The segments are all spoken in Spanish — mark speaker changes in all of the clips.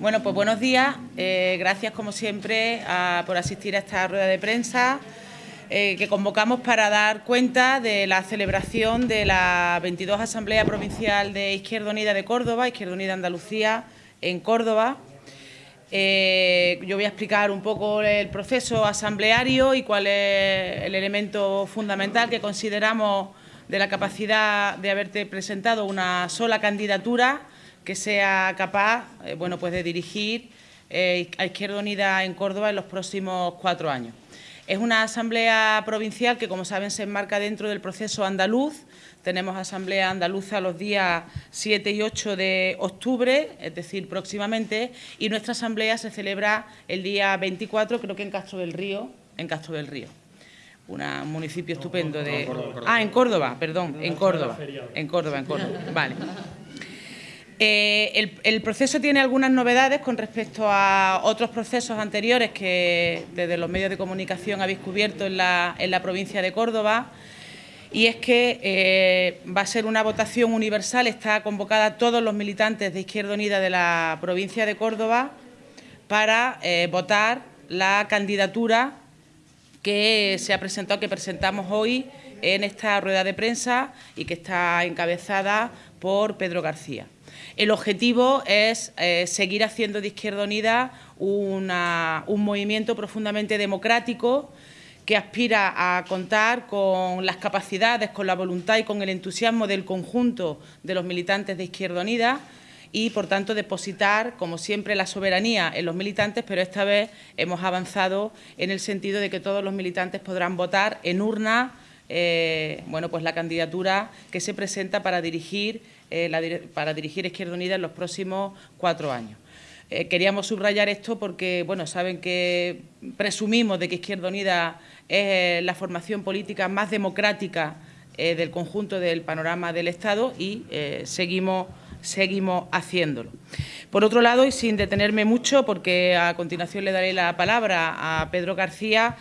Speaker 1: Bueno, pues buenos días. Eh, gracias, como siempre, por asistir a esta rueda de prensa eh, que convocamos para dar cuenta de la celebración de la 22 Asamblea Provincial de Izquierda Unida de Córdoba, Izquierda Unida Andalucía, en Córdoba. Eh, yo voy a explicar un poco el proceso asambleario y cuál es el elemento fundamental que consideramos de la capacidad de haberte presentado una sola candidatura que sea capaz eh, bueno, pues de dirigir eh, a Izquierda Unida en Córdoba en los próximos cuatro años. Es una asamblea provincial que, como saben, se enmarca dentro del proceso andaluz. Tenemos asamblea andaluza los días 7 y 8 de octubre, es decir, próximamente, y nuestra asamblea se celebra el día 24, creo que en Castro del Río, en Castro del Río un municipio estupendo de... Ah, en Córdoba, perdón, en Córdoba, en Córdoba, en Córdoba, vale. Eh, el, proceso tiene algunas novedades con respecto a otros procesos anteriores que desde los medios de comunicación habéis cubierto en la, provincia de Córdoba y es que eh, va a ser una votación universal, está convocada todos los militantes de Izquierda Unida de la provincia de Córdoba para eh, votar la candidatura que se ha presentado, que presentamos hoy en esta rueda de prensa y que está encabezada por Pedro García. El objetivo es eh, seguir haciendo de Izquierda Unida un movimiento profundamente democrático que aspira a contar con las capacidades, con la voluntad y con el entusiasmo del conjunto de los militantes de Izquierda Unida y, por tanto, depositar, como siempre, la soberanía en los militantes, pero esta vez hemos avanzado en el sentido de que todos los militantes podrán votar en urna eh, bueno, pues la candidatura que se presenta para dirigir eh, para dirigir Izquierda Unida en los próximos cuatro años. Eh, queríamos subrayar esto porque, bueno, saben que presumimos de que Izquierda Unida es la formación política más democrática eh, del conjunto del panorama del Estado y seguimos, seguimos haciéndolo. Por otro lado, y sin detenerme mucho, porque a continuación le daré la palabra a Pedro García,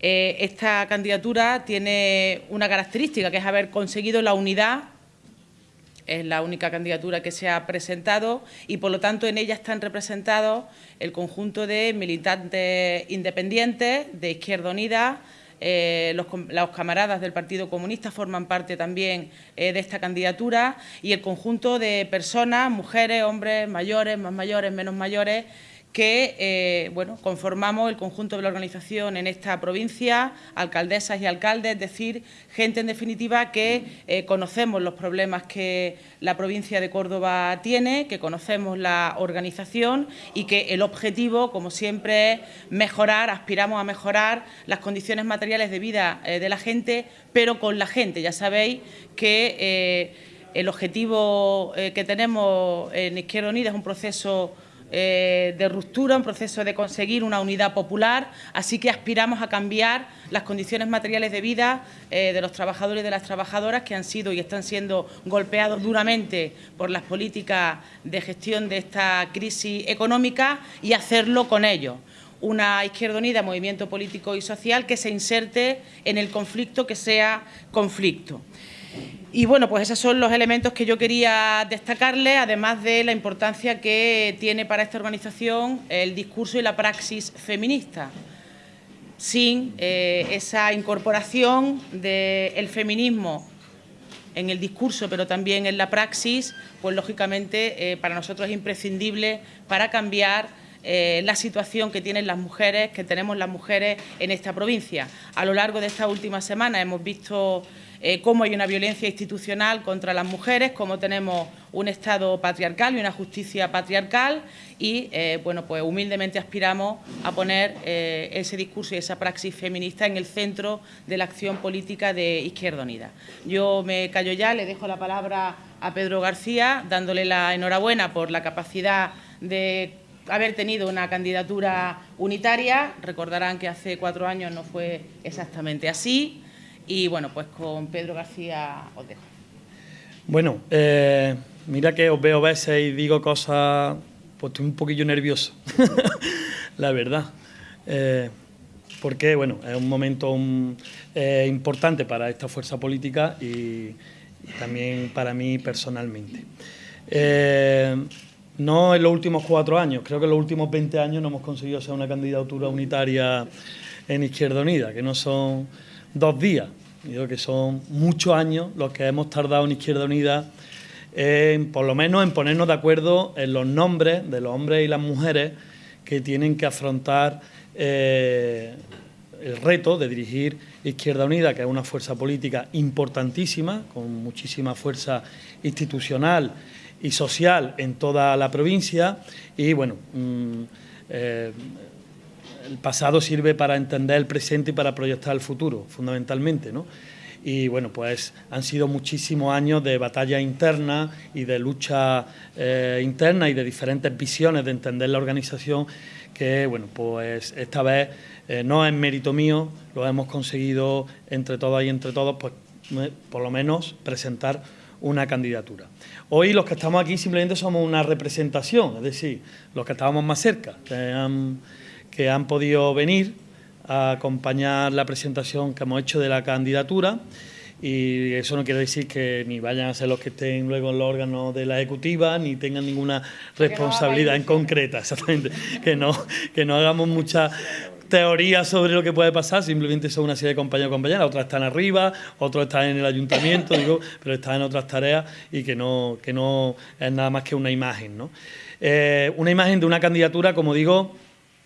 Speaker 1: esta candidatura tiene una característica, que es haber conseguido la unidad es la única candidatura que se ha presentado y, por lo tanto, en ella están representados el conjunto de militantes independientes de Izquierda Unida, eh, los, camaradas del Partido Comunista forman parte también eh, de esta candidatura y el conjunto de personas, mujeres, hombres, mayores, más mayores, menos mayores, que eh, bueno, conformamos el conjunto de la organización en esta provincia, alcaldesas y alcaldes, es decir, gente en definitiva que eh, conocemos los problemas que la provincia de Córdoba tiene, que conocemos la organización y que el objetivo, como siempre, es mejorar, aspiramos a mejorar las condiciones materiales de vida eh, de la gente, pero con la gente. Ya sabéis que el objetivo que tenemos en Izquierda Unida es un proceso eh, de ruptura, un proceso de conseguir una unidad popular, así que aspiramos a cambiar las condiciones materiales de vida eh, de los trabajadores y de las trabajadoras que han sido y están siendo golpeados duramente por las políticas de gestión de esta crisis económica y hacerlo con ellos una Izquierda Unida, movimiento político y social, que se inserte en el conflicto que sea conflicto. Y bueno, pues esos son los elementos que yo quería destacarle, además de la importancia que tiene para esta organización el discurso y la praxis feminista. Sin eh, esa incorporación del feminismo en el discurso, pero también en la praxis, pues lógicamente eh, para nosotros es imprescindible para cambiar eh, la situación que tienen las mujeres, que tenemos las mujeres en esta provincia. A lo largo de esta última semana hemos visto eh, cómo hay una violencia institucional contra las mujeres, cómo tenemos un Estado patriarcal y una justicia patriarcal y, eh, bueno, pues humildemente aspiramos a poner eh, ese discurso y esa praxis feminista en el centro de la acción política de Izquierda Unida. Yo me callo ya, le dejo la palabra a Pedro García, dándole la enhorabuena por la capacidad de haber tenido una candidatura unitaria. Recordarán que hace cuatro años no fue exactamente así. Y bueno, pues con Pedro García os dejo.
Speaker 2: Bueno, eh, mira que os veo veces y digo cosas, pues estoy un poquillo nervioso, la verdad. Eh, porque, bueno, es un momento eh, importante para esta fuerza política y, también para mí personalmente. no en los últimos cuatro años, creo que en los últimos 20 años no hemos conseguido ser una candidatura unitaria en Izquierda Unida, que no son dos días, digo que son muchos años los que hemos tardado en Izquierda Unida, en, por lo menos en ponernos de acuerdo en los nombres de los hombres y las mujeres que tienen que afrontar eh, el reto de dirigir Izquierda Unida, que es una fuerza política importantísima, con muchísima fuerza institucional y social en toda la provincia. Y bueno, mm, eh, el pasado sirve para entender el presente y para proyectar el futuro, fundamentalmente, ¿no? Y bueno, pues han sido muchísimos años de batalla interna y de lucha eh, interna y de diferentes visiones de entender la organización que, bueno, pues esta vez eh, no es mérito mío, lo hemos conseguido entre todas y entre todos, pues por lo menos presentar una candidatura. Hoy los que estamos aquí simplemente somos una representación, es decir, los que estábamos más cerca, que han podido venir a acompañar la presentación que hemos hecho de la candidatura y eso no quiere decir que ni vayan a ser los que estén luego en los órganos de la ejecutiva ni tengan ninguna responsabilidad en concreta, exactamente, que no, que no hagamos mucha teorías sobre lo que puede pasar, simplemente son una serie de compañeros y compañeras, otras están arriba, otros están en el ayuntamiento, digo, pero están en otras tareas y que no, que no es nada más que una imagen. ¿no? Eh, una imagen de una candidatura, como digo,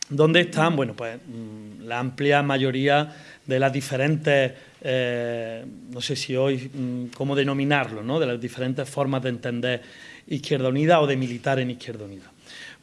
Speaker 2: donde están, bueno, pues mm, la amplia mayoría de las diferentes, eh, no sé si hoy, mm, cómo denominarlo, ¿no? de las diferentes formas de entender Izquierda Unida o de militar en Izquierda Unida.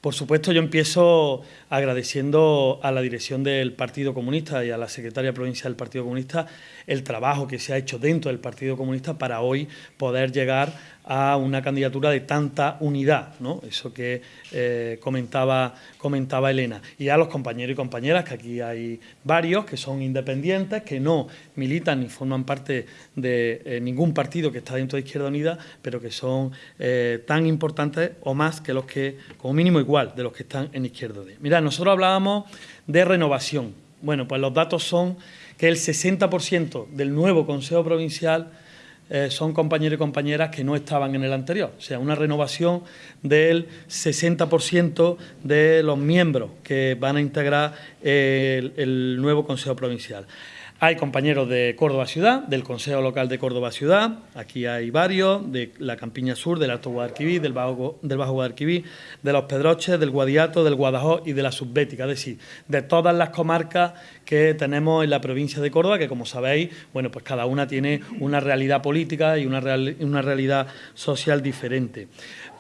Speaker 2: Por supuesto, yo empiezo agradeciendo a la dirección del Partido Comunista y a la secretaria provincial del Partido Comunista el trabajo que se ha hecho dentro del Partido Comunista para hoy poder llegar a una candidatura de tanta unidad, ¿no? eso que eh, comentaba, comentaba Elena. Y a los compañeros y compañeras, que aquí hay varios, que son independientes, que no militan ni forman parte de eh, ningún partido que está dentro de Izquierda Unida, pero que son eh, tan importantes o más que los que, como mínimo igual, de los que están en Izquierda Unida. Mirad, nosotros hablábamos de renovación. Bueno, pues los datos son que el 60% del nuevo Consejo Provincial eh, son compañeros y compañeras que no estaban en el anterior. O sea, una renovación del 60% de los miembros que van a integrar el nuevo Consejo Provincial. Hay compañeros de Córdoba Ciudad, del Consejo Local de Córdoba Ciudad, aquí hay varios, de la Campiña Sur, del Alto Guadalquivir, del Bajo, del de los Pedroches, del Guadiato, del Guadalajó y de la Subbética, es decir, de todas las comarcas que tenemos en la provincia de Córdoba, que como sabéis, bueno, pues cada una tiene una realidad política y una realidad social diferente.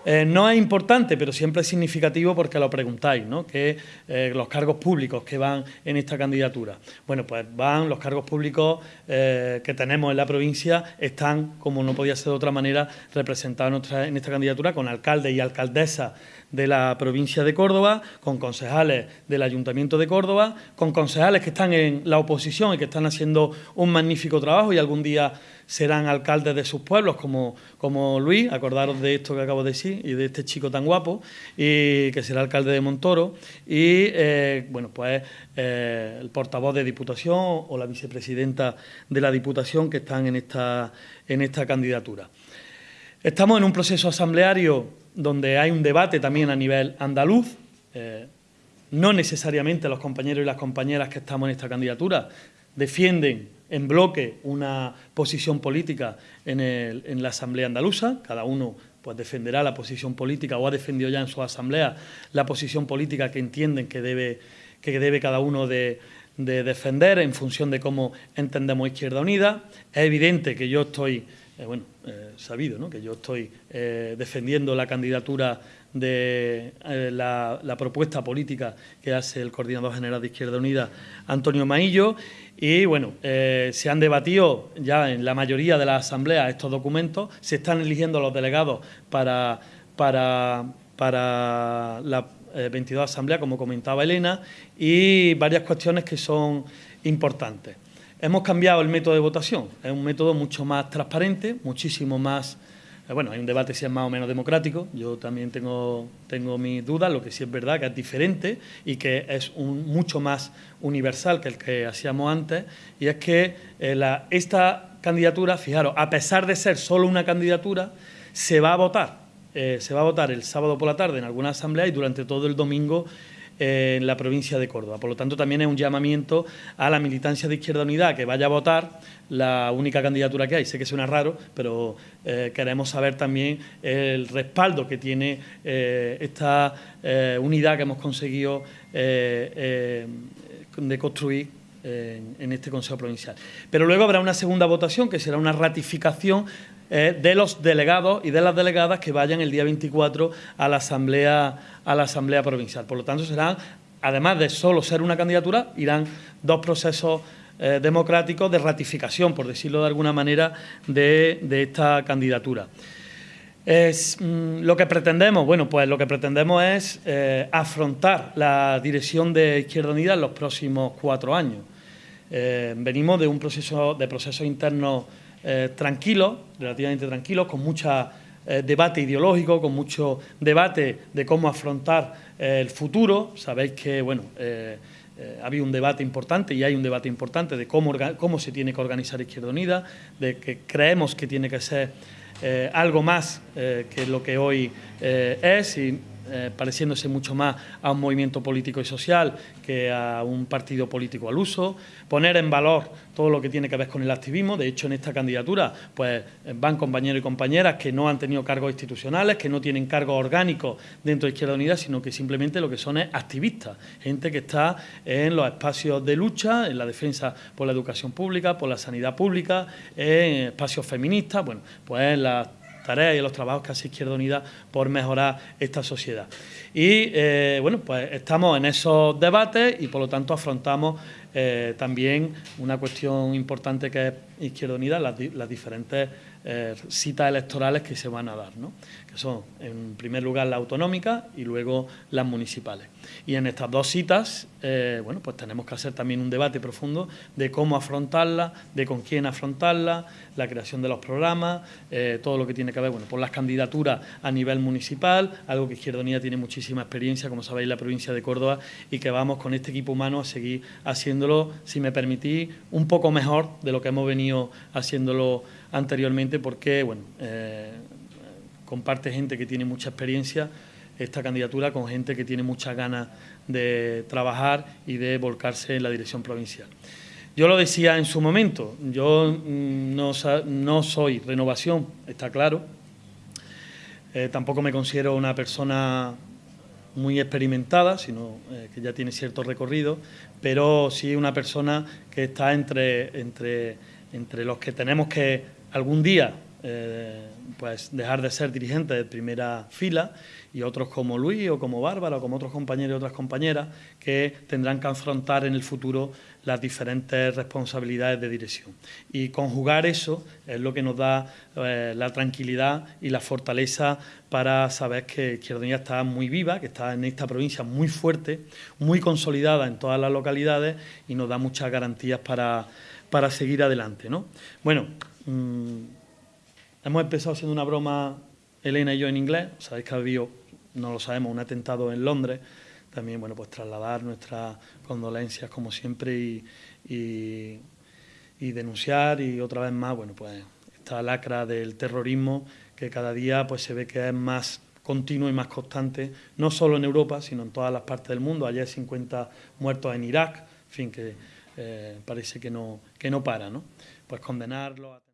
Speaker 2: Eh, no es importante, pero siempre es significativo porque lo preguntáis, ¿no? Que eh, los cargos públicos que van en esta candidatura. Bueno, pues van los cargos públicos eh, que tenemos en la provincia, están, como no podía ser de otra manera, representados en, esta candidatura con alcaldes y alcaldesas de la provincia de Córdoba, con concejales del Ayuntamiento de Córdoba, con concejales que están en la oposición y que están haciendo un magnífico trabajo y algún día serán alcaldes de sus pueblos, como, como Luis, acordaros de esto que acabo de decir, y de este chico tan guapo, y que será alcalde de Montoro, y eh, bueno, pues eh, el portavoz de Diputación o la vicepresidenta de la Diputación que están en esta, en esta candidatura. Estamos en un proceso asambleario donde hay un debate también a nivel andaluz, eh, no necesariamente los compañeros y las compañeras que estamos en esta candidatura defienden en bloque una posición política en, la Asamblea Andaluza, cada uno pues defenderá la posición política o ha defendido ya en su asamblea la posición política que entienden que debe, que debe cada uno de, defender en función de cómo entendemos Izquierda Unida. Es evidente que yo estoy, eh, bueno, eh, sabido, ¿no? que yo estoy eh, defendiendo la candidatura de la, propuesta política que hace el coordinador general de Izquierda Unida, Antonio Maillo, y bueno, se han debatido ya en la mayoría de las asambleas estos documentos, se están eligiendo los delegados para, para, para la 22 eh, asamblea, como comentaba Elena, y varias cuestiones que son importantes. Hemos cambiado el método de votación, es un método mucho más transparente, muchísimo más eh, bueno, hay un debate si es más o menos democrático, yo también tengo, tengo mis dudas, lo que sí es verdad que es diferente y que es un, mucho más universal que el que hacíamos antes, y es que eh, esta candidatura, fijaros, a pesar de ser solo una candidatura, se va a votar. eh, se va a votar el sábado por la tarde en alguna asamblea y durante todo el domingo en la provincia de Córdoba. Por lo tanto, también es un llamamiento a la militancia de Izquierda Unida que vaya a votar la única candidatura que hay. Sé que suena raro, pero eh, queremos saber también el respaldo que tiene esta unidad que hemos conseguido de construir en, este Consejo Provincial. Pero luego habrá una segunda votación, que será una ratificación eh, de los delegados y de las delegadas que vayan el día 24 a la Asamblea, a la Asamblea Provincial. Por lo tanto, serán, además de solo ser una candidatura, irán dos procesos eh, democráticos de ratificación, por decirlo de alguna manera, de, esta candidatura. Es, mm, lo que pretendemos, bueno, pues lo que pretendemos es eh, afrontar la dirección de Izquierda Unida en los próximos cuatro años. Venimos de un proceso de procesos internos eh, tranquilos, relativamente tranquilos, con mucho eh, debate ideológico, con mucho debate de cómo afrontar eh, el futuro. Sabéis que, bueno, ha habido un debate importante y hay un debate importante de cómo, cómo se tiene que organizar Izquierda Unida, de que creemos que tiene que ser algo más que lo que hoy es y eh, pareciéndose mucho más a un movimiento político y social que a un partido político al uso, poner en valor todo lo que tiene que ver con el activismo. De hecho, en esta candidatura pues, van compañeros y compañeras que no han tenido cargos institucionales, que no tienen cargos orgánicos dentro de Izquierda Unida, sino que simplemente lo que son es activistas, gente que está en los espacios de lucha, en la defensa por la educación pública, por la sanidad pública, en espacios feministas, bueno, pues las tareas y los trabajos que hace Izquierda Unida por mejorar esta sociedad. Y eh, bueno, pues estamos en esos debates y por lo tanto afrontamos eh, también una cuestión importante que es Izquierda Unida, las, diferentes eh, citas electorales que se van a dar, ¿no? que son en primer lugar las autonómicas y luego las municipales. Y en estas dos citas, eh, bueno, pues tenemos que hacer también un debate profundo de cómo afrontarla, de con quién afrontarla, la creación de los programas, todo lo que tiene que ver bueno, por las candidaturas a nivel municipal, algo que Izquierda Unida tiene muchísima experiencia, como sabéis, la provincia de Córdoba, y que vamos con este equipo humano a seguir haciendo si me permitís, un poco mejor de lo que hemos venido haciéndolo anteriormente, porque bueno, eh, comparte gente que tiene mucha experiencia esta candidatura con gente que tiene muchas ganas de trabajar y de volcarse en la dirección provincial. Yo lo decía en su momento, yo mm, no, soy renovación, está claro, eh, tampoco me considero una persona muy experimentada, sino eh, que ya tiene cierto recorrido, pero sí una persona que está entre, entre, entre los que tenemos que algún día eh, pues dejar de ser dirigentes de primera fila y otros como Luis o como Bárbara o como otros compañeros y otras compañeras que tendrán que afrontar en el futuro las diferentes responsabilidades de dirección. Y conjugar eso es lo que nos da eh, la tranquilidad y la fortaleza para saber que Izquierda Unida está muy viva, que está en esta provincia muy fuerte, muy consolidada en todas las localidades y nos da muchas garantías para, para seguir adelante. ¿no? Bueno, mm, Hemos empezado haciendo una broma, Elena y yo, en inglés. Sabéis que ha habido, no lo sabemos, un atentado en Londres. También, bueno, pues trasladar nuestras condolencias, como siempre, y, denunciar. Y otra vez más, bueno, pues esta lacra del terrorismo que cada día pues se ve que es más continuo y más constante, no solo en Europa, sino en todas las partes del mundo. Ayer 50 muertos en Irak, en fin, que eh, parece que no, que no para, ¿no? Pues condenarlo... A...